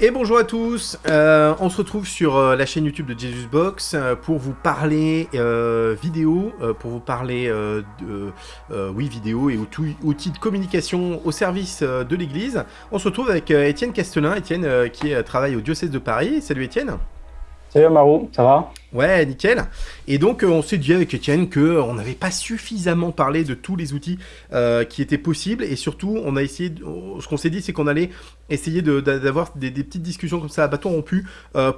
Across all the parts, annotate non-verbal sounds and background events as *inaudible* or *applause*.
Et bonjour à tous, euh, on se retrouve sur euh, la chaîne YouTube de Jesus Box euh, pour vous parler vidéo, pour vous parler de oui, vidéo et outils, outils de communication au service de l'église. On se retrouve avec Étienne Castelin, Étienne qui travaille au diocèse de Paris. Salut Étienne. Salut Marou, ça va? Ouais, nickel. Et donc, euh, on s'est dit avec Étienne que euh, n'avait pas suffisamment parlé de tous les outils euh, qui étaient possibles. Et surtout, on a essayé. ce qu'on s'est dit, c'est qu'on allait essayer d'avoir des, petites discussions comme ça à bâton rompu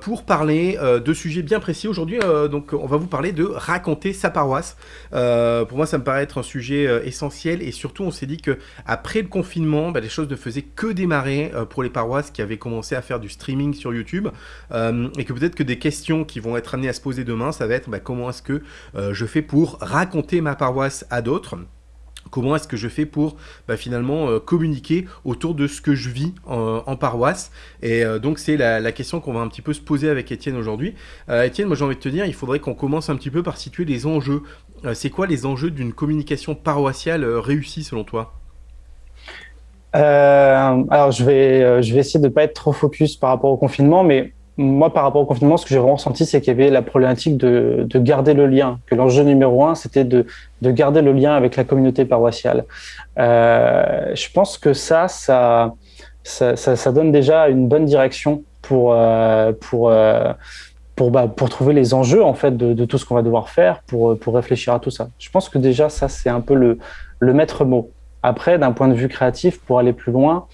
pour parler de sujets bien précis. Aujourd'hui, donc, on va vous parler de raconter sa paroisse. Pour moi, ça me paraît être un sujet essentiel. Et surtout, on s'est dit que après le confinement, bah, les choses ne faisaient que démarrer pour les paroisses qui avaient commencé à faire du streaming sur YouTube. Et que peut-être que des questions qui vont être amenées à se poser demain, ça va être bah, comment est-ce que euh, je fais pour raconter ma paroisse à d'autres? Comment est-ce que je fais pour bah, finalement euh, communiquer autour de ce que je vis en, paroisse? Et euh, donc c'est la, question qu'on va un petit peu se poser avec Étienne aujourd'hui. Euh, Étienne, moi j'ai envie de te dire, il faudrait qu'on commence un petit peu par situer les enjeux. C'est quoi les enjeux d'une communication paroissiale réussie selon toi? Alors je vais, je vais essayer de ne pas être trop focus par rapport au confinement, mais moi par rapport au confinement, ce que j'ai vraiment ressenti, c'est qu'il y avait la problématique de, de garder le lien, que l'enjeu numéro un, c'était de, de garder le lien avec la communauté paroissiale. Euh, je pense que ça, ça, ça, ça, donne déjà une bonne direction pour, euh, pour, euh, pour, bah, pour trouver les enjeux en fait de, de tout ce qu'on va devoir faire pour, pour réfléchir à tout ça. Je pense que déjà ça c'est un peu le, le maître mot. Après, d'un point de vue créatif, pour aller plus loin,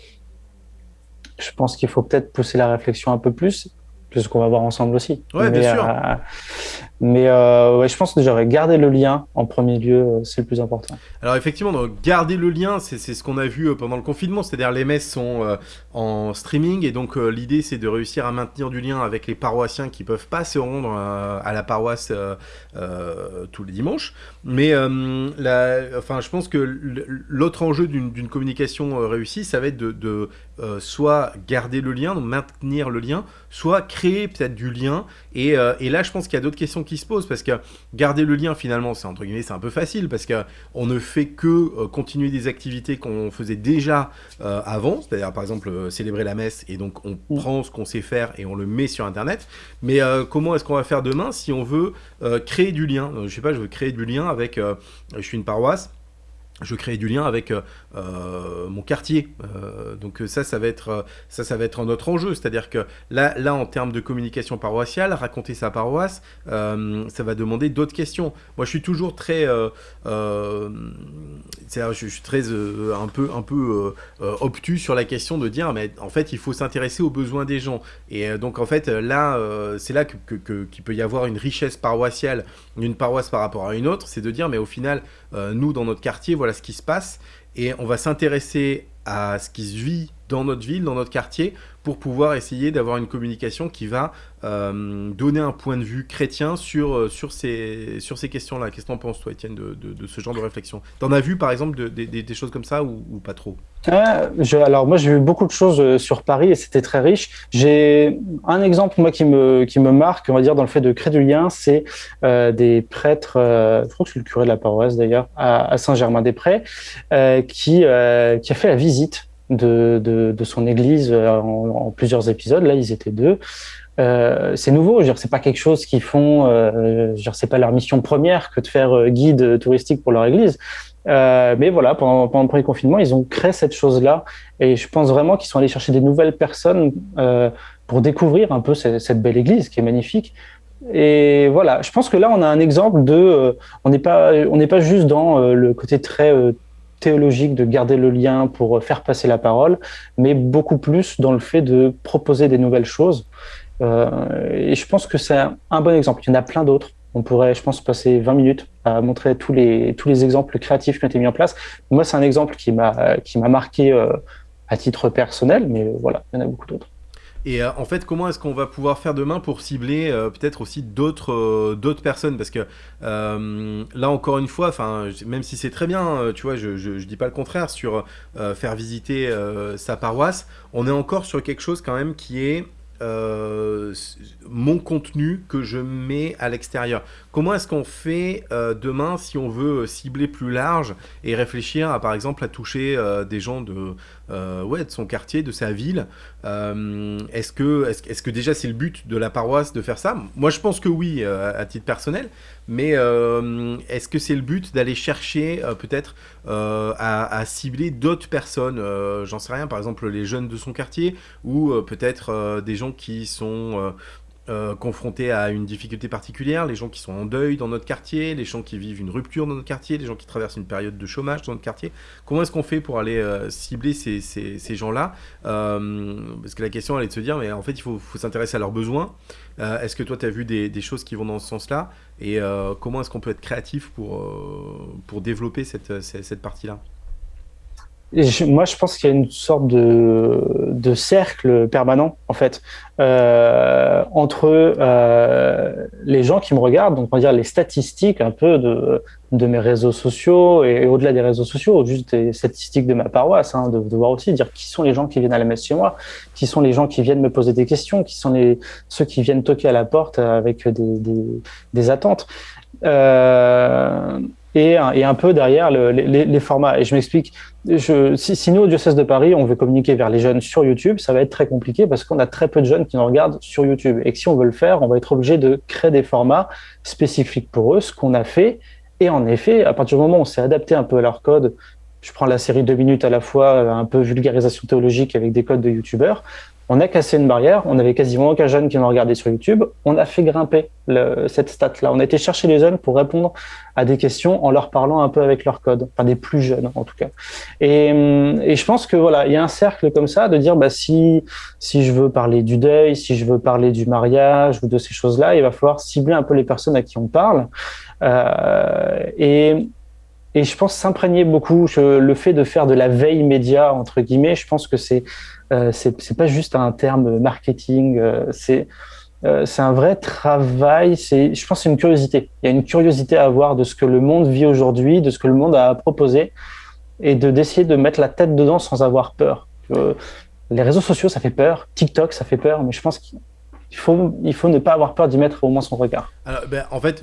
je pense qu'il faut peut-être pousser la réflexion un peu plus, c'est ce qu'on va voir ensemble aussi. Ouais, mais, bien sûr. euh, mais euh, ouais, je pense que déjà ouais, garder le lien en premier lieu, euh, c'est le plus important. Alors effectivement, donc, garder le lien, c'est ce qu'on a vu pendant le confinement, c'est-à-dire les messes sont euh, en streaming et donc l'idée c'est de réussir à maintenir du lien avec les paroissiens qui peuvent pas se rendre à la paroisse tous les dimanches. Mais la- enfin, je pense que l'autre enjeu d'une communication réussie, ça va être de, de, euh, soit garder le lien, donc maintenir le lien, soit créer peut-être du lien. Et, euh, et là, je pense qu'il y a d'autres questions qui se posent parce que garder le lien finalement, c'est entre guillemets, c'est un peu facile parce que on ne fait que euh, continuer des activités qu'on faisait déjà avant, c'est-à-dire par exemple célébrer la messe et donc on prend ce qu'on sait faire et on le met sur internet. Mais comment est-ce qu'on va faire demain si on veut créer du lien? Je sais pas, je veux créer du lien avec, je suis une paroisse. Je créer du lien avec euh, euh, mon quartier, Euh, donc ça, ça va être, ça, ça va être un autre enjeu. C'est-à-dire que là, là, en termes de communication paroissiale, raconter sa paroisse, ça va demander d'autres questions. Moi, je suis toujours très, je, je suis très un peu, un peu obtus sur la question de dire, mais en fait, il faut s'intéresser aux besoins des gens. Et donc, en fait, là, c'est là que, qu'il peut y avoir une richesse paroissiale d'une paroisse par rapport à une autre, c'est de dire, mais au final, nous, dans notre quartier, voilà ce qui se passe, et on va s'intéresser à ce qui se vit dans notre ville, dans notre quartier, pour pouvoir essayer d'avoir une communication qui va euh, donner un point de vue chrétien sur, euh, sur ces, sur ces questions-là. Qu'est-ce que t'en penses, toi, Étienne, de, de- ce genre de réflexion? T'en as vu, par exemple, de- des- choses comme ça ou, pas trop? Je, alors moi j'ai vu beaucoup de choses euh, sur Paris et c'était très riche. J'ai un exemple moi qui me qui me marque, on va dire dans le fait de créer du lien, c'est des prêtres, je crois que c'est le curé de la paroisse d'ailleurs, à, à Saint-Germain-des-Prés, qui qui a fait la visite de de, son église euh, en, plusieurs épisodes. Là ils étaient deux. Euh, c'est nouveau, je c'est pas quelque chose qu'ils font, euh, je c'est pas leur mission première que de faire euh, guide touristique pour leur église. Mais voilà, pendant, pendant le premier confinement, ils ont créé cette chose-là. Et je pense vraiment qu'ils sont allés chercher des nouvelles personnes pour découvrir un peu cette, belle église qui est magnifique. Et voilà, je pense que là, on a un exemple de. on n'est pas, pas juste dans le côté très théologique de garder le lien pour faire passer la parole, mais beaucoup plus dans le fait de proposer des nouvelles choses. Euh, et je pense que c'est un, bon exemple. Il y en a plein d'autres. On pourrait, je pense, passer 20 minutes à montrer tous les, tous les exemples créatifs qui ont été mis en place. Moi, c'est un exemple qui m'a marqué euh, à titre personnel, mais voilà, il y en a beaucoup d'autres. Et euh, en fait, comment est-ce qu'on va pouvoir faire demain pour cibler euh, peut-être aussi d'autres euh, d'autres personnes? Parce que là, encore une fois, même si c'est très bien, tu vois, je, je dis pas le contraire sur faire visiter sa paroisse, on est encore sur quelque chose quand même qui est mon contenu que je mets à l'extérieur. Comment est-ce qu'on fait demain si on veut cibler plus large et réfléchir à par exemple à toucher des gens de, ouais, de son quartier, de sa ville. Est-ce que, est que déjà c'est le but de la paroisse de faire ça? Moi je pense que oui à titre personnel, mais est-ce que c'est le but d'aller chercher peut-être à, cibler d'autres personnes? J'en sais rien, par exemple les jeunes de son quartier ou peut-être des gens qui sont euh, euh, confrontés à une difficulté particulière, les gens qui sont en deuil dans notre quartier, les gens qui vivent une rupture dans notre quartier, les gens qui traversent une période de chômage dans notre quartier. Comment est-ce qu'on fait pour aller euh, cibler ces, ces, gens-là? Parce que la question, elle est de se dire, mais en fait, il faut, s'intéresser à leurs besoins. est-ce que toi, tu as vu des, des, choses qui vont dans ce sens-là? Et comment est-ce qu'on peut être créatif pour, pour développer cette, cette partie-là? Moi, je pense qu'il y a une sorte de, cercle permanent, en fait, euh, entre euh, les gens qui me regardent, donc on va dire les statistiques un peu de, mes réseaux sociaux et, au-delà des réseaux sociaux, juste des statistiques de ma paroisse, hein, de, de, voir aussi dire qui sont les gens qui viennent à la messe chez moi, qui sont les gens qui viennent me poser des questions, qui sont les, ceux qui viennent toquer à la porte avec des attentes. Euh, et, un peu derrière le, les, formats. Et je m'explique, si, nous, au diocèse de Paris, on veut communiquer vers les jeunes sur YouTube, ça va être très compliqué parce qu'on a très peu de jeunes qui nous regardent sur YouTube. Et que si on veut le faire, on va être obligé de créer des formats spécifiques pour eux, ce qu'on a fait. Et en effet, à partir du moment où on s'est adapté un peu à leur code, je prends la série deux minutes à la fois, un peu vulgarisation théologique avec des codes de YouTubeurs, on a cassé une barrière, on avait quasiment aucun jeune qui nous regardait sur YouTube, on a fait grimper le, cette stat-là. On a été chercher les jeunes pour répondre à des questions en leur parlant un peu avec leur code, enfin des plus jeunes en tout cas. Et, et je pense que voilà, il y a un cercle comme ça de dire bah si si je veux parler du deuil, si je veux parler du mariage ou de ces choses-là, il va falloir cibler un peu les personnes à qui on parle. Euh, et et je pense s'imprégner beaucoup. Le fait de faire de la veille média entre guillemets, je pense que c'est euh, c'est pas juste un terme marketing, euh, c'est euh, c'est un vrai travail. Je pense, c'est une curiosité. Il y a une curiosité à avoir de ce que le monde vit aujourd'hui, de ce que le monde a à proposer, et de d'essayer de mettre la tête dedans sans avoir peur. Euh, les réseaux sociaux, ça fait peur. TikTok, ça fait peur, mais je pense qu'il faut, il faut ne pas avoir peur d'y mettre au moins son regard. Alors, ben, en fait,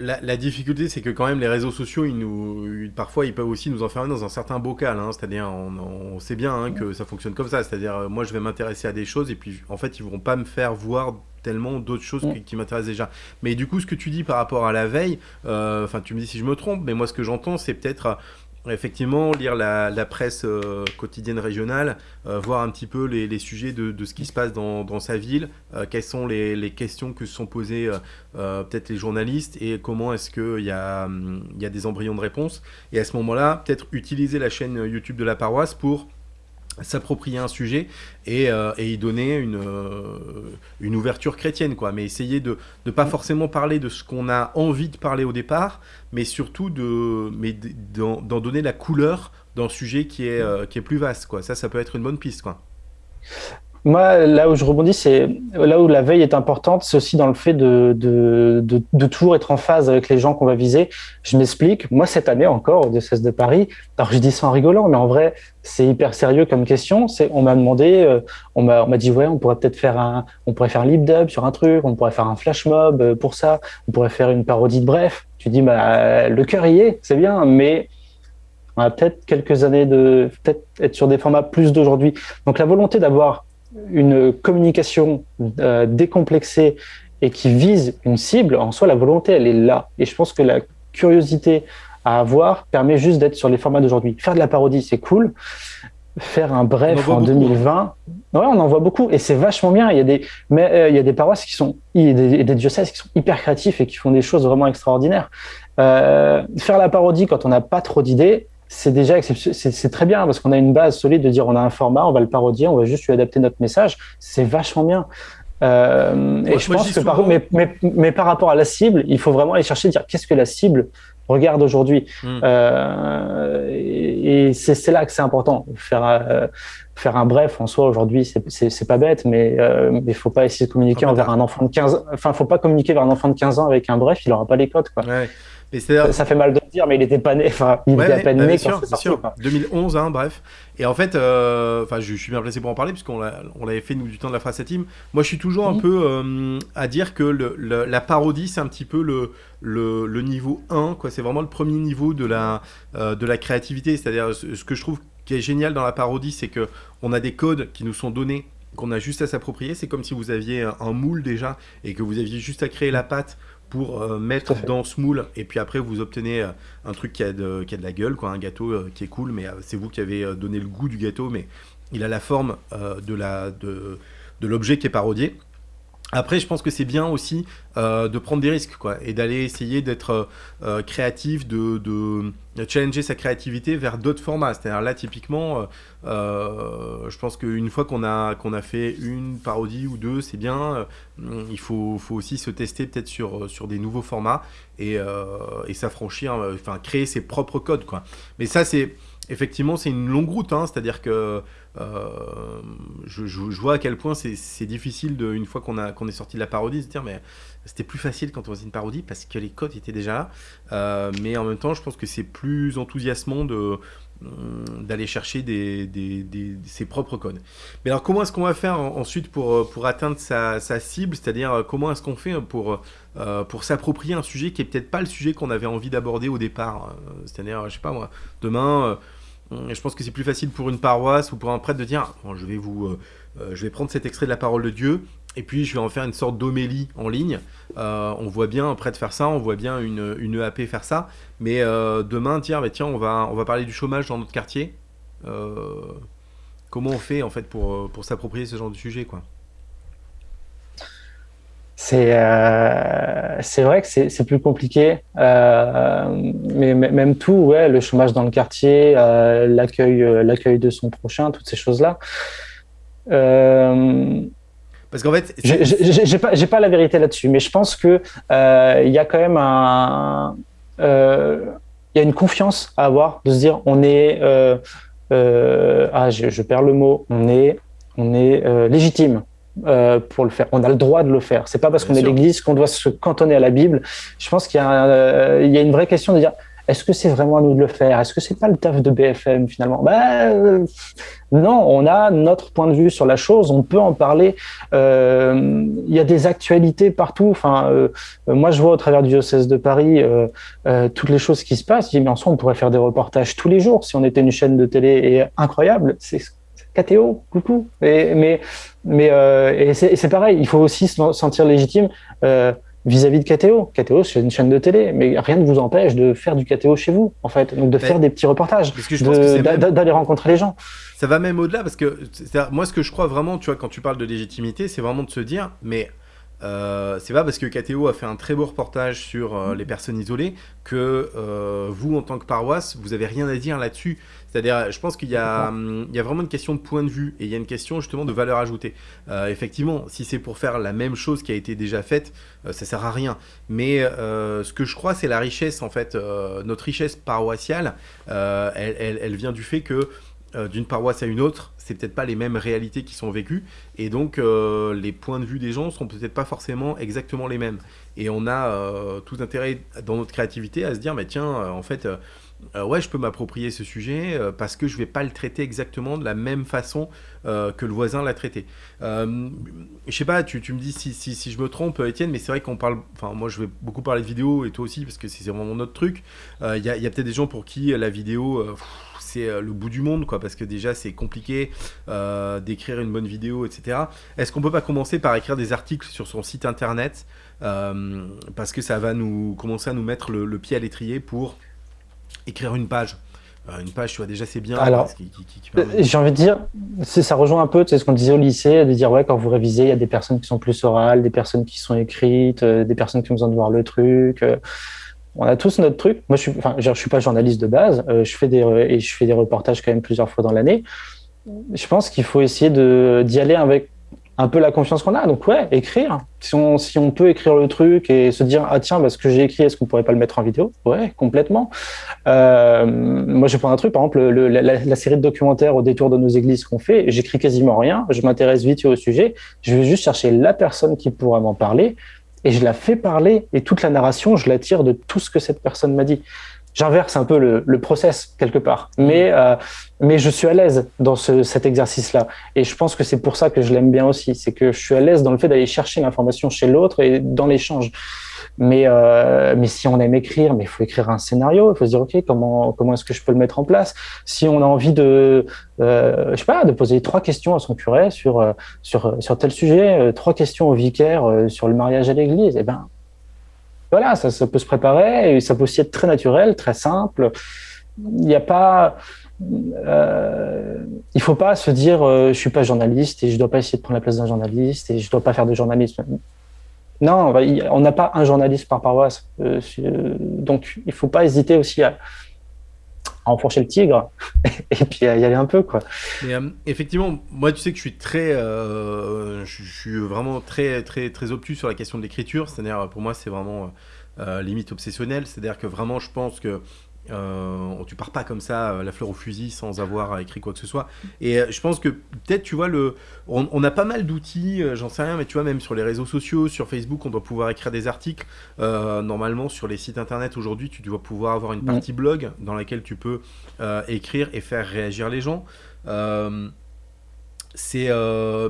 euh, la, difficulté, c'est que quand même les réseaux sociaux, ils nous, parfois, ils peuvent aussi nous enfermer dans un certain bocal. Hein. c'est-à-dire, on, sait bien hein, que ça fonctionne comme ça. C'est-à-dire, euh, moi, je vais m'intéresser à des choses et puis, en fait, ils vont pas me faire voir tellement d'autres choses qui, m'intéressent déjà. Mais du coup, ce que tu dis par rapport à la veille, euh, enfin, tu me dis si je me trompe, mais moi, ce que j'entends, c'est peut-être Effectivement, lire la, presse euh, quotidienne régionale, euh, voir un petit peu les, sujets de, ce qui se passe dans, sa ville, euh, quelles sont les, questions que se sont posées peut-être les journalistes et comment est-ce qu'il y, hum, y a des embryons de réponse. Et à ce moment-là, peut-être utiliser la chaîne YouTube de la paroisse pour s'approprier un sujet et, euh, et, y donner une, euh, une ouverture chrétienne, quoi. Mais essayer de ne pas forcément parler de ce qu'on a envie de parler au départ, mais surtout de mais d'en donner la couleur d'un sujet qui est, euh, qui est plus vaste, quoi. Ça, ça peut être une bonne piste, quoi. Moi, là où je rebondis, c'est là où la veille est importante, c'est aussi dans le fait de, de, de, toujours être en phase avec les gens qu'on va viser. Je m'explique. Moi, cette année encore, au diocèse de Paris, alors je dis ça en rigolant, mais en vrai, c'est hyper sérieux comme question. On m'a demandé, euh, on m'a, on m'a dit, ouais, on pourrait peut-être faire un, on pourrait faire lip dub sur un truc, on pourrait faire un flash mob euh, pour ça, on pourrait faire une parodie de bref. Tu dis, bah, le cœur y est, c'est bien, mais on a peut-être quelques années de, peut-être être sur des formats plus d'aujourd'hui. Donc la volonté d'avoir une communication euh, décomplexée et qui vise une cible, en soi, la volonté, elle est là. Et je pense que la curiosité à avoir permet juste d'être sur les formats d'aujourd'hui. Faire de la parodie, c'est cool. Faire un bref en, 2020, hein. ouais, on en voit beaucoup et c'est vachement bien. Il y a des, mais euh, il y a des paroisses qui sont, et des, des, diocèses qui sont hyper créatifs et qui font des choses vraiment extraordinaires. Euh, faire la parodie quand on n'a pas trop d'idées, c'est déjà c'est très bien parce qu'on a une base solide de dire on a un format, on va le parodier, on va juste lui adapter notre message. C'est vachement bien. Euh, et je pense que par, mais, mais, mais, par rapport à la cible, il faut vraiment aller chercher dire qu'est-ce que la cible regarde aujourd'hui? Hmm. Euh, et, c'est là que c'est important. Faire, euh, faire un bref en soi aujourd'hui, c'est pas bête, mais il ne faut pas essayer de communiquer envers un enfant de 15 Enfin, faut pas communiquer vers un enfant de 15 ans avec un bref, il n'aura pas les codes. Quoi. Ouais. ça fait mal de le dire, mais il n'était pas né. Enfin, il était à peine bah, né quand c'est sorti. 2011, hein, bref. Et en fait, euh, je, suis bien placé pour en parler puisqu'on l'avait fait nous du temps de la phrase team. Moi, je suis toujours un peu euh, à dire que le, la parodie, c'est un petit peu le, le, niveau 1, quoi. C'est vraiment le premier niveau de la, euh, de la créativité. C'est-à-dire, ce que je trouve qui est génial dans la parodie, c'est que on a des codes qui nous sont donnés qu'on a juste à s'approprier. C'est comme si vous aviez un moule déjà et que vous aviez juste à créer la pâte pour euh, mettre dans ce moule et puis après vous obtenez euh, un truc qui a, de, qui a de la gueule, quoi, un gâteau euh, qui est cool, mais c'est vous qui avez donné le goût du gâteau, mais il a la forme de la de, de l'objet qui est parodié. Après, je pense que c'est bien aussi euh, de prendre des risques, quoi, et d'aller essayer d'être euh, euh, créatif, de, de, challenger sa créativité vers d'autres formats. C'est-à-dire là, typiquement, je pense qu'une fois qu'on a, qu'on a fait une parodie ou deux, c'est bien. il faut, faut, aussi se tester peut-être sur, sur des nouveaux formats et, et s'affranchir, enfin, créer ses propres codes, quoi. Mais ça, c'est effectivement, c'est une longue route, hein, c'est-à-dire que euh, je, vois à quel point c'est difficile, de, une fois qu'on qu'on est sorti de la parodie, de se dire, mais c'était plus facile quand on faisait une parodie parce que les codes étaient déjà là. Euh, mais en même temps, je pense que c'est plus enthousiasmant de d'aller chercher des, ses propres codes. Mais alors comment est-ce qu'on va faire ensuite pour, pour atteindre sa, cible? C'est-à-dire comment est-ce qu'on fait pour, euh, pour s'approprier un sujet qui est peut-être pas le sujet qu'on avait envie d'aborder au départ? C'est-à-dire, je sais pas moi, demain je pense que c'est plus facile pour une paroisse ou pour un prêtre de dire je, vais vous, euh, euh, je vais prendre cet extrait de la parole de Dieu et puis je vais en faire une sorte d'homélie en ligne. Euh, on voit bien un prêtre faire ça, on voit bien une, EAP faire ça. Mais demain, tiens, bah, tiens on, va, on va parler du chômage dans notre quartier. comment on fait en fait pour, pour s'approprier ce genre de sujet quoi? C'est euh, c'est vrai que c'est plus compliqué, euh, mais même tout, ouais, le chômage dans le quartier, euh, l'accueil l'accueil de son prochain, toutes ces choses-là. Parce qu'en fait, j'ai pas j'ai pas la vérité là-dessus, mais je pense que il y a quand même un il y a une confiance à avoir de se dire on est ah je, je, perds le mot on est on est légitime euh, pour le faire. On a le droit de le faire. C'est pas parce qu'on est l'Église qu'on doit se cantonner à la Bible. Je pense qu'il y, euh, y, a une vraie question de dire est-ce que c'est vraiment à nous de le faire? Est-ce que c'est pas le taf de BFM finalement? Ben, Non, on a notre point de vue sur la chose. On peut en parler. Euh, il y a des actualités partout. Enfin, moi, je vois au travers du diocèse de Paris toutes les choses qui se passent. Je dis mais en soi, on pourrait faire des reportages tous les jours si on était une chaîne de télé. Et incroyable, c'est KTO, coucou. Et, mais mais euh, c'est pareil, il faut aussi se sentir légitime euh, vis-à-vis de KTO. KTO, c'est une chaîne de télé, mais rien ne vous empêche de faire du KTO chez vous, en fait. Donc de faire des petits reportages, d'aller rencontrer les gens. Ça va même au-delà, parce que moi, ce que je crois vraiment, tu vois, quand tu parles de légitimité, c'est vraiment de se dire, mais euh, c'est pas parce que KTO a fait un très beau reportage sur euh, les personnes isolées que euh, vous, en tant que paroisse, vous avez rien à dire là-dessus. C'est-à-dire, je pense qu'il y, hum, y, a vraiment une question de point de vue et il y a une question justement de valeur ajoutée. effectivement, si c'est pour faire la même chose qui a été déjà faite, ça sert à rien. Mais ce que je crois, c'est la richesse, en fait, notre richesse paroissiale, elle, elle, elle, vient du fait que d'une paroisse à une autre, c'est peut-être pas les mêmes réalités qui sont vécues, et donc euh, les points de vue des gens sont peut-être pas forcément exactement les mêmes. Et on a euh, tout intérêt dans notre créativité à se dire, mais tiens, euh, en fait, ouais, je peux m'approprier ce sujet parce que je vais pas le traiter exactement de la même façon que le voisin l'a traité. je sais pas, tu, me dis si, si, je me trompe, Étienne, mais c'est vrai qu'on parle, enfin moi je vais beaucoup parler de vidéo et toi aussi parce que c'est vraiment notre truc. Il y a peut-être des gens pour qui la vidéo c'est euh, le bout du monde, quoi, parce que déjà c'est compliqué euh, d'écrire une bonne vidéo, etc. Est-ce qu'on peut pas commencer par écrire des articles sur son site internet euh, parce que ça va nous commencer à nous mettre le, pied à l'étrier pour écrire une page? Une page, tu vois, déjà c'est bien. Alors, j'ai envie de dire, ça rejoint un peu tu sais, ce qu'on disait au lycée, de dire, ouais, quand vous révisez, il y a des personnes qui sont plus orales, des personnes qui sont écrites, des personnes qui ont besoin de voir le truc on a tous notre truc. Moi, je suis, suis pas journaliste de base. Euh, je fais des et je fais des reportages quand même plusieurs fois dans l'année. Je pense qu'il faut essayer de d'y aller avec un peu la confiance qu'on a. Donc ouais, écrire. Si on, peut écrire le truc et se dire ah tiens, bah, ce que j'ai écrit, est-ce qu'on pourrait pas le mettre en vidéo? Ouais, complètement. Euh, moi, je prends un truc, par exemple, le, la, série de documentaires au détour de nos églises qu'on fait. J'écris quasiment rien. Je m'intéresse vite au sujet. Je vais juste chercher la personne qui pourra m'en parler et je la fais parler. Et toute la narration, je la tire de tout ce que cette personne m'a dit j'inverse un peu le, le, process quelque part. Mais, euh, mais je suis à l'aise dans ce, cet exercice-là. Et je pense que c'est pour ça que je l'aime bien aussi. C'est que je suis à l'aise dans le fait d'aller chercher l'information chez l'autre et dans l'échange. Mais, euh, mais si on aime écrire, mais il faut écrire un scénario. Il faut se dire, OK, comment, comment est-ce que je peux le mettre en place? Si on a envie de, euh, je sais pas, de poser trois questions à son curé sur, euh, sur, sur tel sujet, euh, trois questions au vicaire sur le mariage à l'église, eh ben, voilà, ça, peut se préparer et ça peut aussi être très naturel, très simple. Il n'y a pas, euh, il faut pas se dire euh, je suis pas journaliste et je dois pas essayer de prendre la place d'un journaliste et je dois pas faire de journalisme. Non, on n'a pas un journaliste par paroisse, euh, donc il faut pas hésiter aussi à, enfourcher le tigre *laughs* et puis à y aller un peu quoi. Euh, effectivement, moi tu sais que je suis très, euh, je, suis vraiment très très très obtus sur la question de l'écriture. C'est-à-dire pour moi c'est vraiment euh, limite obsessionnel. C'est-à-dire que vraiment je pense que euh, tu pars pas comme ça, euh, la fleur au fusil, sans avoir écrit quoi que ce soit. Et euh, je pense que peut-être, tu vois, le, on, a pas mal d'outils, j'en sais rien, mais tu vois, même sur les réseaux sociaux, sur Facebook, on doit pouvoir écrire des articles. normalement, sur les sites internet aujourd'hui, tu dois pouvoir avoir une partie blog dans laquelle tu peux écrire et faire réagir les gens. c'est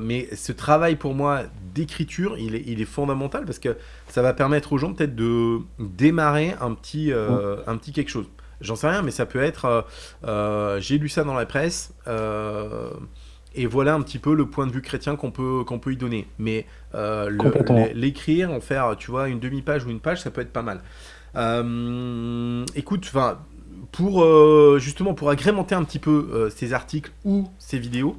mais ce travail pour moi d'écriture, il est, il est fondamental parce que ça va permettre aux gens peut-être de démarrer un petit, un petit quelque chose. J'en sais rien, mais ça peut être, euh, euh, j'ai lu ça dans la presse, euh, et voilà un petit peu le point de vue chrétien qu'on peut, qu'on peut y donner. Mais l'écrire, en faire, tu vois, une demi-page ou une page, ça peut être pas mal. écoute, enfin, pour justement pour agrémenter un petit peu ces articles ou ces vidéos,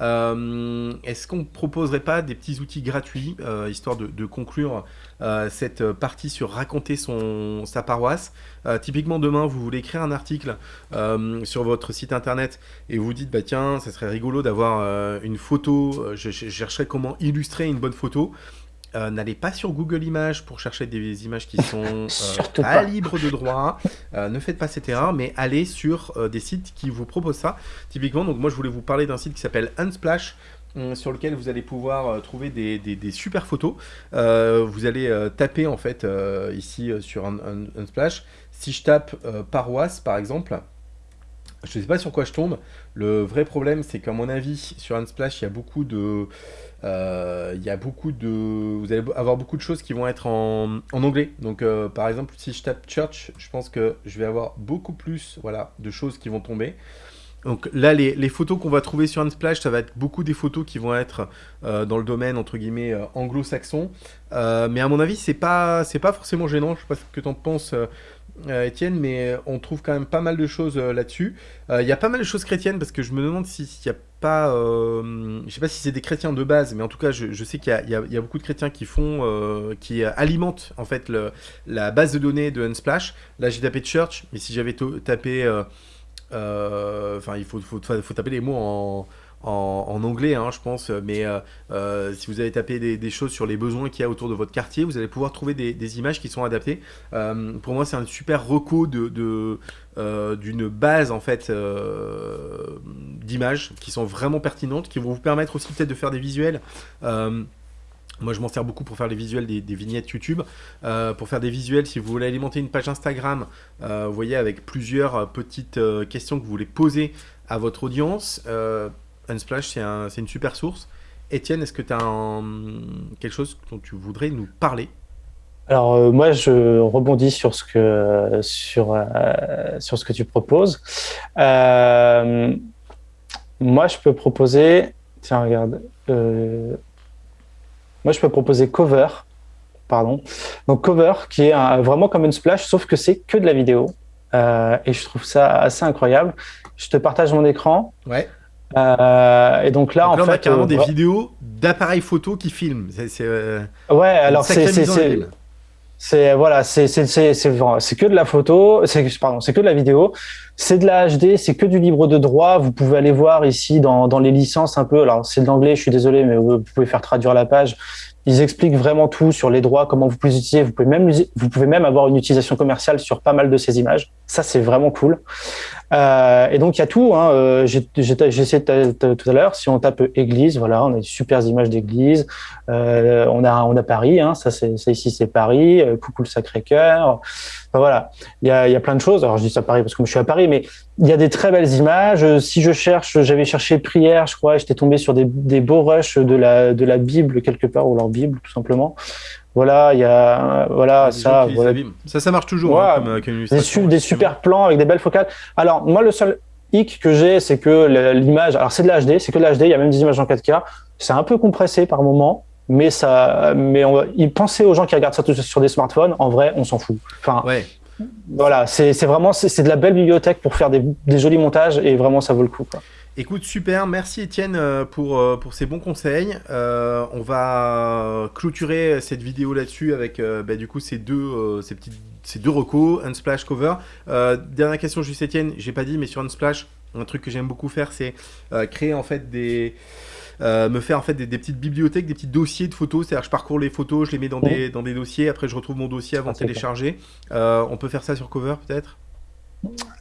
est-ce qu'on ne proposerait pas des petits outils gratuits, euh, histoire de, conclure euh, cette partie sur raconter son, sa paroisse? Typiquement, demain, vous voulez écrire un article sur votre site internet et vous dites, bah tiens, ça serait rigolo d'avoir une photo, je chercherais comment illustrer une bonne photo. Euh, n'allez pas sur Google Images pour chercher des images qui *laughs* sont euh, pas, libres de droit. Euh, ne faites pas cette erreur, mais allez sur des sites qui vous proposent ça. Typiquement, donc moi je voulais vous parler d'un site qui s'appelle Unsplash sur lequel vous allez pouvoir trouver des, super photos. vous allez taper en fait ici sur Unsplash. Si je tape paroisse par exemple, je ne sais pas sur quoi je tombe. Le vrai problème, c'est qu'à mon avis, sur Unsplash, il y a beaucoup de... Euh, il y a beaucoup de... Vous allez avoir beaucoup de choses qui vont être en, anglais. Donc, euh, par exemple, si je tape church, je pense que je vais avoir beaucoup plus voilà, de choses qui vont tomber. Donc là, les, photos qu'on va trouver sur Unsplash, ça va être beaucoup des photos qui vont être euh, dans le domaine, entre guillemets, anglo-saxon. mais à mon avis, c'est pas, pas forcément gênant. Je sais pas ce que tu en penses, Étienne, mais on trouve quand même pas mal de choses euh, là-dessus. Euh, il y a pas mal de choses chrétiennes parce que je me demande s'il n'y a pas, je sais pas si c'est des chrétiens de base, mais en tout cas, je, sais qu'il y, a beaucoup de chrétiens qui font, qui alimentent en fait la base de données de Unsplash. Là, j'ai tapé Church, mais si j'avais tapé, enfin, il faut, taper les mots en en, anglais, hein, je pense, mais euh, euh, si vous avez tapé des, choses sur les besoins qu'il y a autour de votre quartier, vous allez pouvoir trouver des, images qui sont adaptées. Euh, pour moi, c'est un super reco de, d'une base en fait d'images qui sont vraiment pertinentes, qui vont vous permettre aussi peut-être de faire des visuels. Moi, je m'en sers beaucoup pour faire les visuels des, vignettes YouTube. pour faire des visuels, si vous voulez alimenter une page Instagram, vous voyez, avec plusieurs petites questions que vous voulez poser à votre audience. Unsplash, c'est un, une super source. Étienne, est-ce que tu as quelque chose dont tu voudrais nous parler? Alors euh, moi je rebondis sur ce que sur euh, sur ce que tu proposes. Euh, moi je peux proposer tiens regarde moi je peux proposer Cover pardon donc Cover qui est vraiment comme une splash sauf que c'est que de la vidéo et je trouve ça assez incroyable. Je te partage mon écran. Ouais. Euh, et donc là, en fait, on a carrément des vidéos d'appareils photo qui filment. C'est, euh, ouais, alors c'est C'est voilà, c'est c'est c'est c'est que de la photo, c'est pardon, c'est que de la vidéo, c'est de la HD, c'est que du libre de droit. Vous pouvez aller voir ici dans dans les licences un peu. Alors c'est de l'anglais, je suis désolé, mais vous pouvez faire traduire la page. Ils expliquent vraiment tout sur les droits, comment vous pouvez les utiliser. Vous pouvez même vous pouvez même avoir une utilisation commerciale sur pas mal de ces images. Ça c'est vraiment cool. Euh, et donc il y a tout. Hein. Euh, j'ai essayé tout à l'heure. Si on tape église, voilà, on a des super images d'église. Euh, on a on a Paris. Hein. Ça c'est ici c'est Paris. Euh, coucou le Sacré-Cœur. Voilà, il y a, il y a plein de choses. Alors je dis ça Paris parce que je suis à Paris, mais il y a des très belles images. Si je cherche, j'avais cherché prière, je crois, j'étais tombé sur des, des beaux rushs de la de la Bible quelque part ou leur Bible tout simplement. Voilà, il y a voilà ça. Ça, ça marche toujours. hein, comme, comme des, des super plans avec des belles focales. Alors moi, le seul hic que j'ai, c'est que l'image, alors c'est de l'HD, c'est que de l'HD. Il y a même des images en 4K. C'est un peu compressé par moment, mais ça, mais on va, pensez aux gens qui regardent ça sur des smartphones. En vrai, on s'en fout. Enfin, ouais. Voilà, c'est vraiment c'est de la belle bibliothèque pour faire des, jolis montages et vraiment ça vaut le coup. Écoute, super, merci Étienne euh, pour, euh, pour ces bons conseils. Euh, on va clôturer cette vidéo là-dessus avec bah, du coup ces deux, euh, ces petites, ces deux recos, Unsplash, Cover. Dernière question juste Étienne, j'ai pas dit, mais sur Unsplash, un truc que j'aime beaucoup faire, c'est créer en fait des... me faire en fait des, des, petites bibliothèques, des petits dossiers de photos, c'est-à-dire je parcours les photos, je les mets dans, des, dans des dossiers, après je retrouve mon dossier avant de télécharger. on peut faire ça sur Cover peut-être?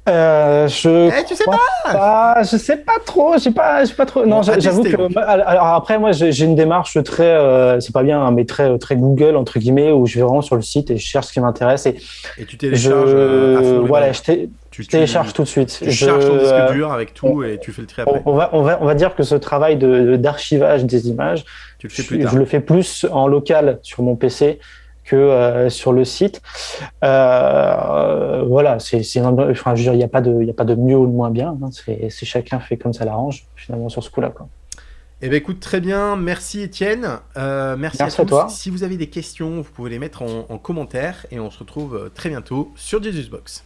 Euh, je eh, tu sais pas, pas, je sais pas trop, j'ai pas, j'ai pas trop. Non, bon, j'avoue que. Alors après, moi, j'ai une démarche très, euh, c'est pas bien, hein, mais très, très Google entre guillemets, où je vais vraiment sur le site et je cherche ce qui m'intéresse et. Et tu télécharges. Je, euh, voilà, je, té tu, je télécharge tout de suite. Tu je, charges ton disque dur avec tout on, et tu fais le tri après. On va, on va, on va dire que ce travail de d'archivage des images, tu le fais plus tard. je le fais plus en local sur mon PC que euh, sur le site. Euh, voilà, c'est, enfin, je veux dire, il n'y a pas de, il a pas de mieux ou de moins bien. Hein, c'est, chacun fait comme ça l'arrange finalement sur ce coup-là. Quoi. Eh bien, écoute, très bien. Merci, Étienne. Euh, merci, merci, à, tous. toi. Si vous avez des questions, vous pouvez les mettre en, en commentaire et on se retrouve très bientôt sur Jesus Box.